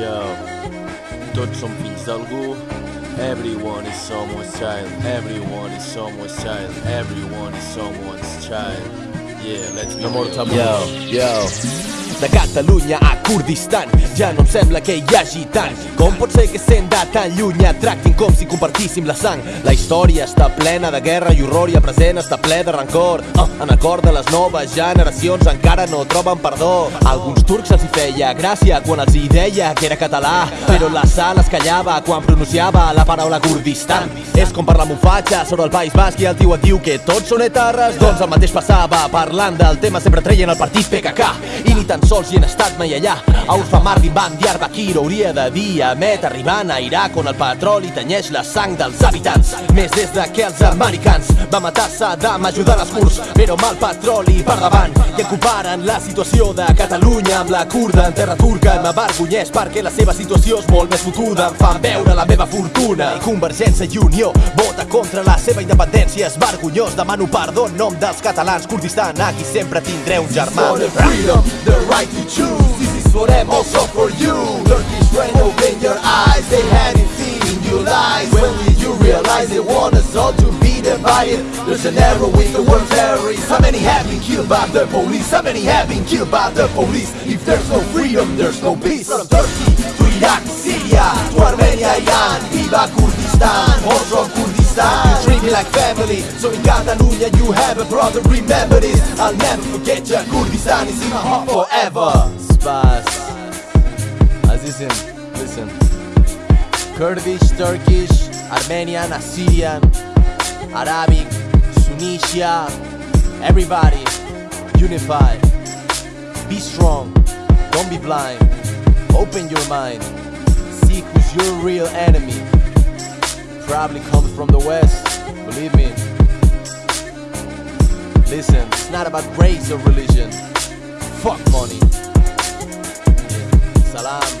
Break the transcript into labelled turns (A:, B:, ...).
A: Yo, tots som fills d'algú. Everyone is someone's child. Everyone is someone's child. Everyone is someone's child. Yeah, let's be
B: No more
A: real.
C: Yo, yo. De Catalunya a Kurdistan. Ja no em sembla que hi hagi tant. Com pot ser que sent de tan lluny et tractin com si compartíssim la sang? La història està plena de guerra i horror i el present està ple de rancor. Oh, En cor de les noves generacions encara no troben perdó. A alguns turcs els hi feia gràcia quan els hi deia que era català Però la sal es callava quan pronunciava la paraula Kurdistan. És com parlar amb un fatxa sobre el País Basc i el tio et diu que tots són etarres. Doncs el mateix passava parlant del tema sempre treien el partit PKK I ni tan sols hi han estat mai allà. A Urfa Mardin, Van Diyarbakir hauria de dir Amet arribant a Iraq on el petroli tenyeix la sang dels habitants. Més des de que els americans va matar Saddam ajudant els kurds Però el petroli per davant. I en comparen la situació de Catalunya amb la kurda en terra turca. Em avergonyeix perquè la seva situació és molt més fotuda. Em fan veure la meva fortuna I Convergència i Unió vota contra la seva independència. És vergonyós, demano perdó en nom dels catalans Kurdistan, aquí sempre tindré un germà.
D: For the freedom, the right choose. This is for them, also for you. Turkish rain, open your eyes. They had it seen you lies. When did you realize they want us all to be divided? There's an arrow with the word terrorist. How many have been killed by the police? How many have been killed by the police? If there's no freedom, there's no peace. From Turkey to Iraq, Syria, to Armenia, Iran, Viva Kurdistan, from Kurdistan. Like family, so in Catalonia you have a brother. Remember this, I'll never forget you. Kurdistan is in my heart forever.
C: Spas Azizim, listen. Kurdish, Turkish, Armenian, Assyrian Arabic, Tunisia Everybody, unify. Be strong, don't be blind. Open your mind. See who's your real enemy. Probably comes from the west, Believe me. Listen, it's not about race or religion. Fuck money. Salam.